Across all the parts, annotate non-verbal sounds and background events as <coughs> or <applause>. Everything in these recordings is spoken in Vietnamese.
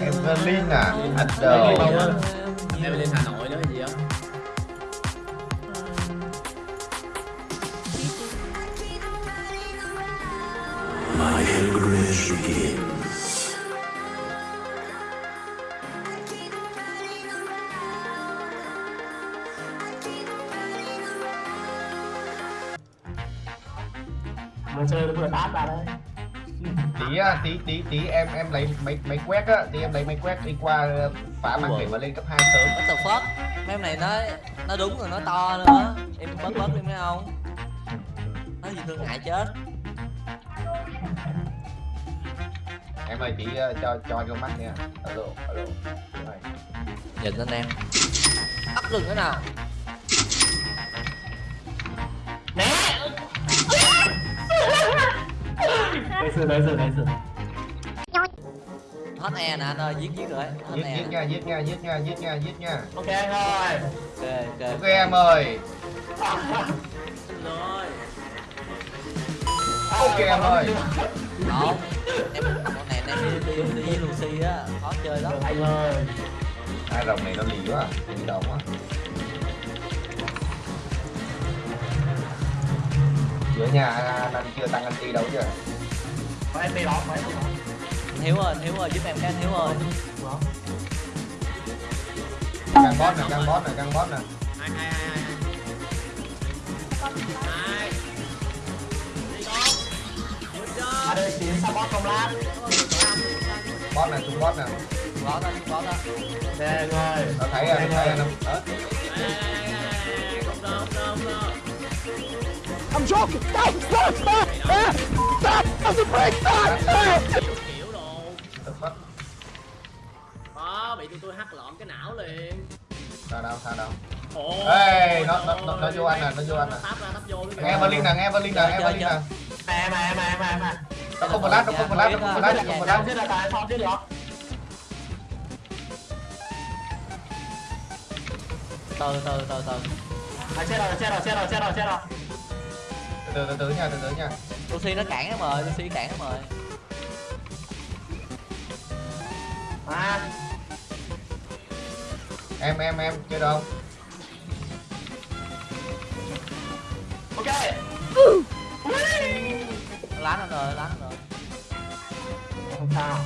Evelyn à? Anh đồ. Em lên hà nội nữa hay gì không? My pilgrimage begins. Mà chơi nó vừa đát ra đấy tí á, tí tí tí em em lấy máy máy quét á. Tí em lấy máy quét đi qua ờ, phá màn hình và lên cấp 2 sớm. What the fuck? Mấy em này nó nó đúng rồi nó to nữa. Em bớt bớt đi mấy không Nó gì thương ngại chết. Em ơi tí ờ, cho cho anh con mắt nha. Alo alo. Nhìn lên em. Ấp rừng thế nào Đấy sự đấy sự đấy sự Hết e nè anh ơi giết giết rồi. Hết giết e giết nha giết nha giết nha giết nha giết nha. Ok anh ơi Ok ok. Ok em ơi. Rồi. Ok em ơi. Không. Em con này em đi, đi, đi với Lucy á. Khó chơi lắm. Anh ơi hai rồng này nó lì quá đi đâu quá. Giữa nhà anh, anh chưa tăng anti đâu chứ Có em đi đó có em đi Hiếu ơi anh Hiếu ơi giúp em cái anh Hiếu ơi Đó. căng boss nè căng boss nè căng boss nè. Hai hai hai hai hai đi con good job. À đây tiến support không lát? Boss nè xuống boss nè. Có đó có đó Ok anh ơi nó thấy anh nó thấy không đâu I'm joking. Stop! Stop! Stop! Stop! Doesn't break! Stop! Kiểu đồ đó bị tụi tôi hắt lộn cái não liền sao đâu sao đâu Ê, nó- nó- nó- nó vô anh nè, nó vô anh nè. tắp ra tắp vô cái nghe Evelyn nè nghe Evelyn nè Chơi, Evelyn chơi, nè Em em em em em nó không flash nó không flash nó không flash nó không flash giết là tại sao giết được Từ từ từ từ À chết rồi chết rồi chết rồi chết rồi chết rồi từ từ từ từ nha từ từ nha Lucy nó cản em rồi Lucy cản em rồi. À em em em chơi đâu Ok. Lán nó rồi lán nó rồi. Không sao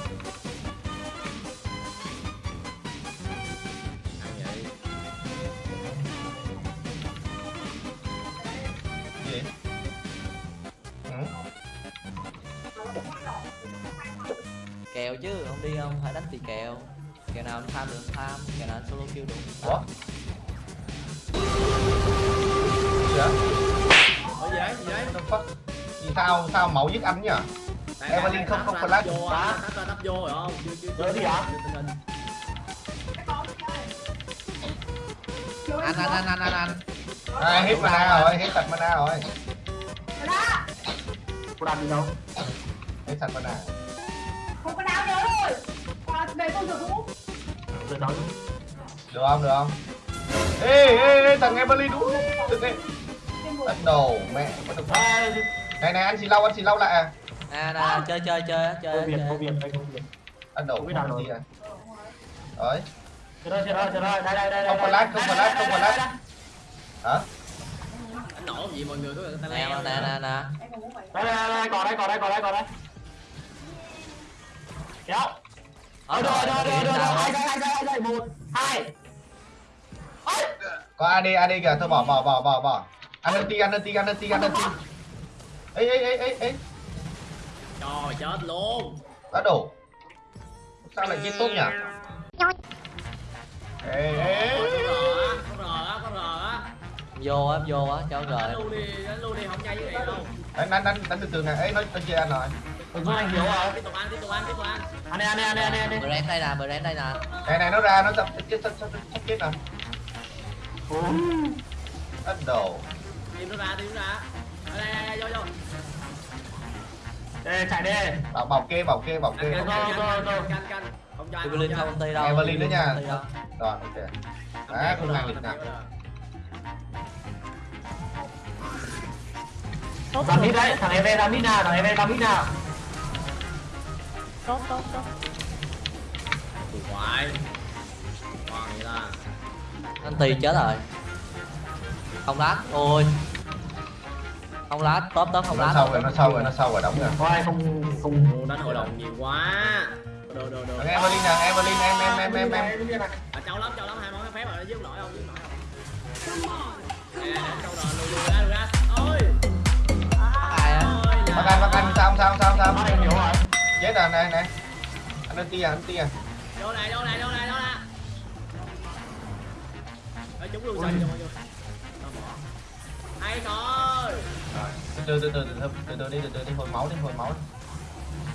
Không đi không? Phải đánh thì kèo? Kèo nào anh tham được tham. Kèo nào anh solo kill được Ủa? gì vậy Ủa gì đấy gì đấy the fuck? Vì sao sao mẫu giết anh nhỉ? Tại- Evelyn không- không flash. vô á, ra tắp vô rồi không? Chưa chưa gì chưa. Anh anh anh anh anh anh. À, hết mana rồi, hết sạch mana rồi. Cô làm gì đâu? Hết sạch mana. Rồi qua về con được không Được Được không? Được không? Ê ê ê thằng Evelyn đúng. Đừng đi. Đất đồ mẹ. fuck? Ê Này này anh xì lau anh xì lau lại à. À nè chơi chơi chơi á, Công chơi việc công chơi việc đây công việc Đất đồ Không gì à. Rồi. Chết rồi chết rồi chết rồi đây đây đây Không đây, flash, không flash, đây, không flash. đây, Hả? Anh nổ gì mọi người có ta Nè nè nè nè đây đây đây còn đây còn đây còn đây còn đây kéo Ờ, rồi rồi rồi rồi rồi đây hai đây hai đây một hai! Có AD AD kìa, thôi bỏ bỏ bỏ bỏ bỏ. Ăn ulti, ăn ulti, ăn ulti, ăn ulti. Ê ê ê ê ê. Trời chết luôn Đất đồ. Sao lại chết tốt nhỉ? Ê ê. Có rờ á, có rờ á, có rờ á Vô á vô á cho Đánh rồi luôn đi, đánh luôn đi, không nhai với này đâu Đánh đánh đánh đánh từ từ này. Ê nói nói chơi anh rồi. Có anh hiếu rồi Tiếp tục ăn, tiếp tục ăn, tiếp tục ăn anh đi anh đi anh đi anh đi anh đi Brand đây nè Brand đây nè Này này nó ra nó sắp chết sắp sắp sắp chết nè. Ủa? Đất đồ. Tìm nó ra, tìm nó ra Đây, đây, đây, vô, vô Ê, chạy đi Bảo bảo kê bảo kê bảo kê. Rồi, rồi, canh, rồi. canh, canh Không cho ăn, Evelyn ăn. không ty đâu Evelyn nữa nha. Rồi ok. Đấy không ngang lịch nào. Làm mít đấy, thằng em làm mít nào, thằng em làm mít nào Hoài. Còn vậy ta anh tì chết rồi. Không lát. Ôi. Không lát. Top top không nó lát. sâu rồi nó sâu rồi nó sâu rồi đóng rồi. Có ai không không đánh hội đồng nhiều quá. Đồ đồ đồ. Evelyn nè Evelyn em em em em em. À, châu lắm, châu lắm, hai món phép rồi, dứt nổi không, dứt nổi không Nè, châu rồi, lùi ra, lùi ra Ôi. Ai á? Ôi, Bác anh bác anh sao sao sao sao. Ai hiểu rồi chết rồi này này. Anh anh tia anh tia. Vô này, vô này, vô này, vô này. Ê, chúng luôn, bỏ Hay thôi. Từ từ từ từ từ từ từ đi từ từ đi hồi máu đi hồi máu đi.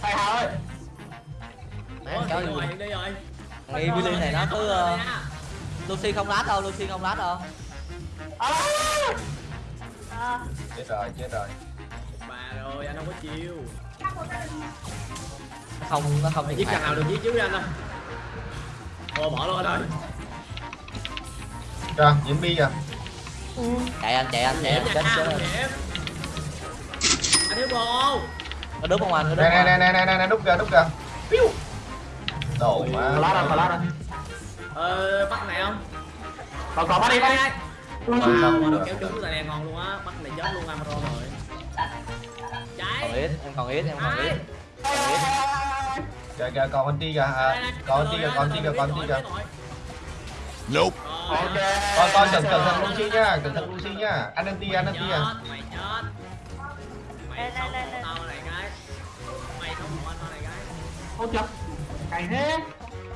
Thầy Hào ơi. Mẹ Ủa, đi rồi, đi rồi. Billy này nó cứ ờ, Lucy không lát đâu Lucy không lát đâu. Chết rồi chết rồi. Bà rồi, anh không có chiêu không nó không thiệt giết thằng nào được giết trước đi anh ơi Ồ, bỏ luôn anh ơi rồi diễn bi à chạy anh chạy anh chạy anh chết chết rồi. Anh. Thiếu bồ. Nó đúng không anh nó đúng này anh? này này này này đúc kìa đúc kìa. Piu. đổ lát rồi má lát rồi Ờ, bắt này không? còn còn bắt đi bắt đi. Wow, mà nó kéo trúng tài đèn ngon luôn á, bắt này chết luôn Amaro rồi còn ít em còn ít em còn ít. Hai kìa kìa còn con ti kìa. À, còn ti kìa còn ti kìa còn ti kìa. Nope. ok. Con con cẩn cẩn thận Lucy nhá cẩn thận Lucy nhá anh ăn ti anh ăn ti à. Chết, mày chết sống hộ tao này cái Mày sống hộ anh tao này cái không chụp cày thế.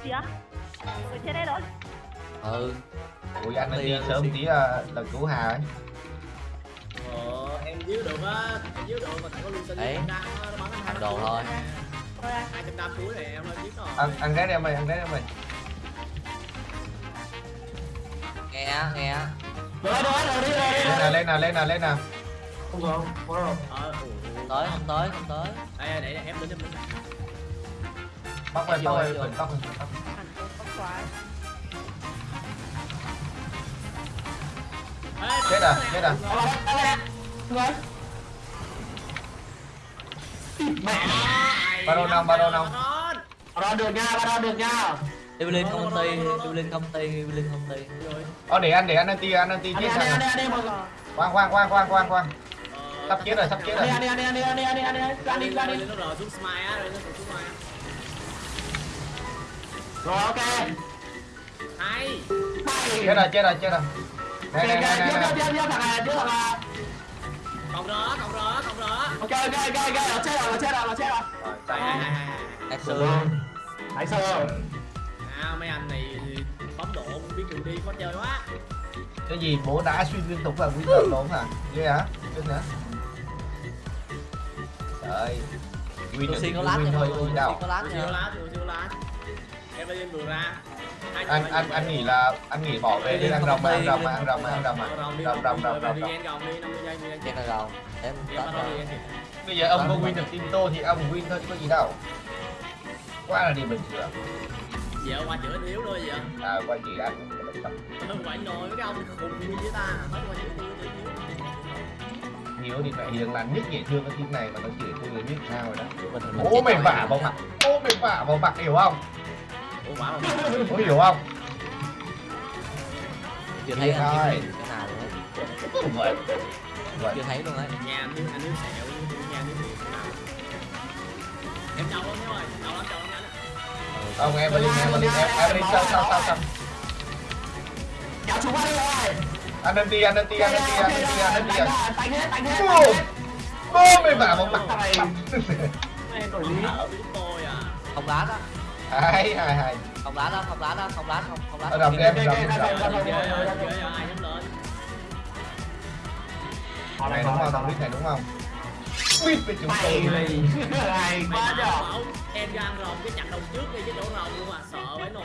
Gì á người trên đây rồi. Ừ. Ui anh ăn ti Ti, sớm tí là là cứu hà ấy Em díu được á, díu được mà có Lucian Đấy. đang nó bắn thằng đồ thôi. Hai trăm năm cuối này em lên giết rồi. Ăn ăn cái đi em ơi, ăn cái đi em ơi. Nghe nghe á. Rồi rồi rồi đi rồi. Lên nè, lên nè, lên nè. Không rồi, không rồi. Ờ, tới, không tới, không tới. Đây để em đứng đến mình Bắt về, bắt rồi bắt về, bắt về. chết à chết à mẹ baron nong baron nong baron được nha baron được nha Evelyn không tì, Evelyn không tì, lên không tì. Ờ để ăn để ăn anti ăn anti chết thằng. quang quang quang quang quang quang Sắp chết rồi, sắp chết rồi. Anh đi anh đi anh đi anh đi anh đi anh đi anh đi anh đi. Rồi ok. Hay. Chết rồi, chết rồi, chết rồi này này Tiếp, này tiếp, tiếp, thằng này, thằng này. còn đó còn đó còn đó Ok, ok, ok, ok, nó chết rồi, nó chết rồi, nó chết rồi. hay Đại sư. Hãy sơ. à mấy anh này bấm độ không biết đường đi khó chơi quá. Cái gì bố đã xuyên liên tục là tộc luôn hả? Ghê hả ghê nữa trời. Win được có lát win nha thôi mọi người win đâu Lucy có lát siêu nha lá siêu lá em lên vừa ra anh anh anh nghĩ là anh nghĩ bỏ về đi ăn rồng mà ăn rồng mà ăn rồng mà ăn rồng mà. Rồng đi, rồng rồng rồng. Rồng đi rồng. Ghen gồng đi 50 giây 50 giây Chết rồi rồi Em Em tết bắt rồi đầu đi ghen kìa. bây giờ ông có win được team tô thì ông win thôi chứ có gì đâu. Qua là điểm bình thường Dạ qua chữa yếu thôi vậy. À qua chị anh Ừ, Quậy nồi với cái ông khùng như với ta? Hết qua chữa yếu chữa yếu hiếu thì phải hiền lành nhất dễ thương cái team này mà nó chửi tôi là biết sao rồi đó. Mình- mình bố chết mày rồi. vả vào mặt bố mày vả vào mặt hiểu không có hiểu không chưa thấy thôi chưa thấy luôn đấy em luôn em chưa em luôn em nhà em anh em sẹo em anh em sẹo em trâu lắm em trâu em trâu em không em đi em đi em đi sao em sao em Chào em anh em Anh em đi anh em đi anh em đi anh em đi anh em đi Tánh em tánh em Bơ em vào em mặt Em đổi lý em lát em hai hai hai không lá lên không lá lên không lá không không lá đồng game đồng game này đúng không? Đồng lít này đúng không? Quýt với chúng tôi này quá <laughs> nhỏ em ra ăn rồng cái chặt đầu trước đi chứ đổ rồng luôn mà sợ phải nồi.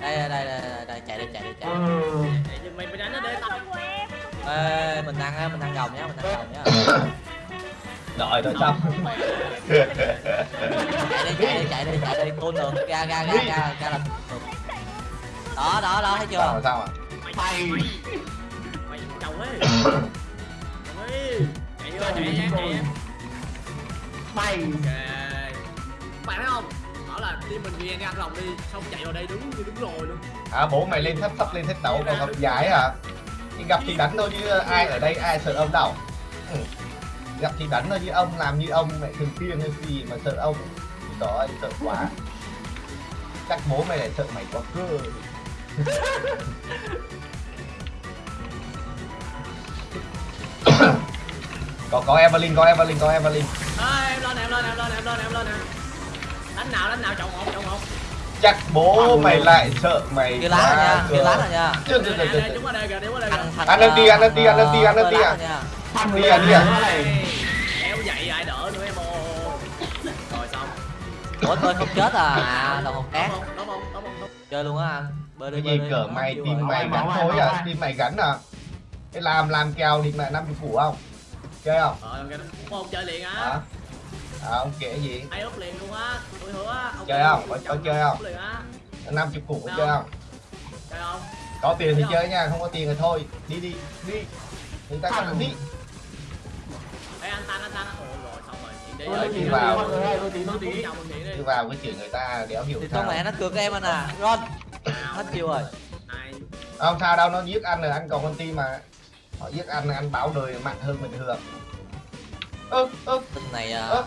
Đây đây đây đây chạy đi chạy đi chạy mình đánh nó đi. Ê mình ăn mình ăn rồng nhá mình ăn rồng nhá. <laughs> đợi rồi xong Chạy đi, chạy đi, chạy đi, chạy đi, tuôn được, ra, ra, ra, ra, ra là được. Đó, đó, đó, thấy sao chưa? mà sao à Mày. mày chồng ấy chồng ấy chạy vô chạy em chạy em Mày. bạn thấy không bảo là team mình đi anh ăn lòng đi xong chạy vào đây đứng như đứng rồi luôn à bố mày lên thấp sắp lên thách đấu còn gặp giải à thì gặp thì đánh thôi chứ ai ở đây ai sợ ông đâu ừ. Gặp thì đánh thôi chứ ông làm như ông mẹ thường tiên hay gì mà sợ ông đó sợ quá. Chắc bố mày lại sợ mày quá cơ. Có có Evelyn có Evelyn có Evelyn. À, em lên em lên em lên em lên em lên em đánh nào đánh nào chọn một chọn một. Chắc bố mày lại sợ mày kia lá nha kia lá nha. Chưa đây chưa chưa đây chúng ở đây kìa chúng ở đây kìa Ăn đi, ăn đi, ăn lên đi, ăn đi à. nha. Thằng Đi người à, đi ủa tôi không chết à? À là một cát. đúng không đúng không đúng không. Đúng chơi luôn á anh. Bơi đi cái bơi gì đi. cỡ mày rồi. mày gắn thôi à tim mày gắn à? Cái làm làm kèo đi mẹ năm chục củ không? Chơi không? Ok không chơi liền á. À ông kể gì? Ai úp liền luôn á. Tôi hứa ông Chơi không? Có- có chơi không? úp liền á. Năm chục củ có chơi không. chơi không. Có tiền thì chơi nha không có tiền thì thôi. Đi đi đi. Người ta cần đi mình chuyện đi đi vào cái chuyện người ta đéo hiểu thì sao. mẹ nó cược em anh à. Ron hết chiêu rồi. Không sao đâu nó giết anh rồi anh còn con tim mà. Họ giết anh anh báo đời mạnh hơn bình thường. Ơ ơ. Tin này à, ơ.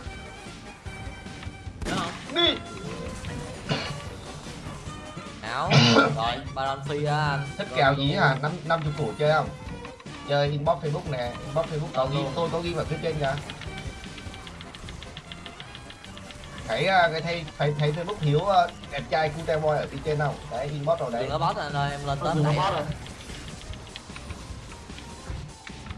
Đi. Áo. <coughs> Rồi baron phi á anh. Thích kèo gì hả? Năm năm chục củ chơi không? Chơi inbox facebook nè inbox facebook. Có ghi tôi có ghi vào phía trên kìa thấy à, cái thấy thấy thấy facebook hiếu à, đẹp trai cute boy ở phía trên không đấy inbox rồi đấy. Đừng có boss anh ơi em lên dùng này. nó rồi.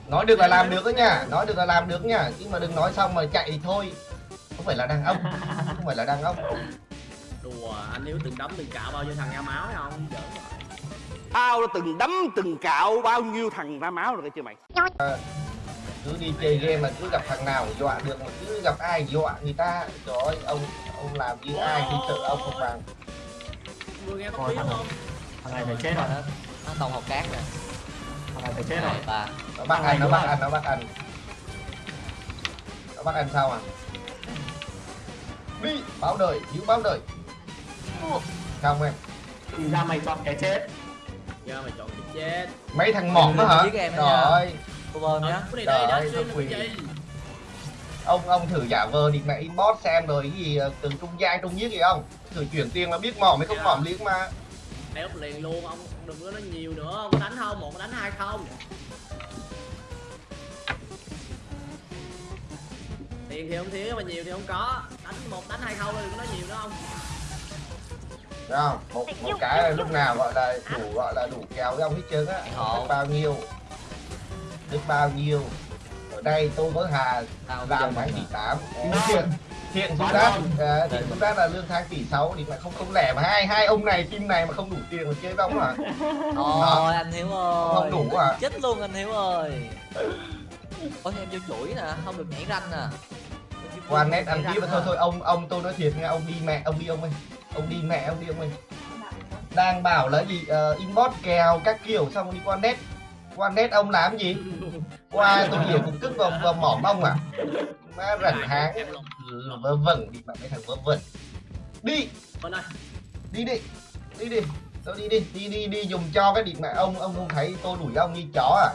Nói được là làm được đó nha nói được là làm được nha nhưng mà đừng nói xong mà chạy thì thôi. Không phải là đàn ông <laughs> không phải là đàn ông. Đùa anh hiếu từng đấm từng cạo bao nhiêu thằng ra máu hay không? Rồi. Tao đã từng đấm từng cạo bao nhiêu thằng ra máu rồi cái chưa mày cứ đi chơi game mà cứ gặp thằng nào dọa được mà cứ gặp ai dọa người ta trời ơi ông ông làm như ai thì sợ ông không bằng. Vừa nghe có tiếng thằng không? thằng này phải chết rồi. Nó nó tông học cát nè. Thằng này phải chết rồi. Ba. Nó bắt anh nó bắt anh nó bắt anh. Nó bắt anh sao à? Đi báo đời giữ báo đời. Không em? Thì ra mày chọn cái chết. Giờ mày chọn cái chết. Mấy thằng mỏng đó hả? Đó trời ơi cô bơm nhá. Cái này đây Trời đã ơi, cái gì ông ông thử giả vờ đi mẹ inbox xem rồi cái gì ờ, từng trung giai trung giết gì không? Thử chuyển tiền là biết mỏm hay không mỏm liếc mà úp liền luôn ông đừng có nói nhiều nữa. Ông đánh không? Một đánh hai không? Tiền thì không thiếu mà nhiều thì không có. Đánh một đánh hai không đừng có nói nhiều nữa không Thấy không? Một một cái là lúc nào gọi là đủ gọi là đủ kéo với ông hết trơn á. Biết bao nhiêu biết bao nhiêu? Ở đây tôi với hà làm tháng tỷ à. tám thiện thiện xúc đát à, thiện xúc đát là lương tháng tỷ sáu thì lại không không lẻ mà hai hai ông này team này mà không đủ tiền mà chơi với ông à ôi anh hiếu ơi. Không đủ à chết luôn anh hiếu ơi. Ôi em vô chuỗi nè không được nhảy ranh nè qua net ăn Nhảy tiếp mà ranh thôi á. thôi ông ông tôi nói thiệt nha ông đi mẹ ông đi ông ơi. Ông đi mẹ ông đi ông ơi. Đang bảo là gì ờ, inbox kèo các kiểu xong đi qua net qua net ông làm gì? Qua tôi hiểu cũng cức vào, vào mỏm ông à? Má rảnh háng. Vớ vẩn đi mà cái thằng vớ vẩn. Đi. Đi đi đi đi. Tôi đi đi đi đi đi dùng cho cái điện mẹ ông ông không thấy tôi đuổi ông như chó à?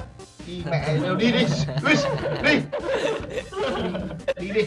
Đi mẹ đều đi đi đi đi. <laughs> Đi đi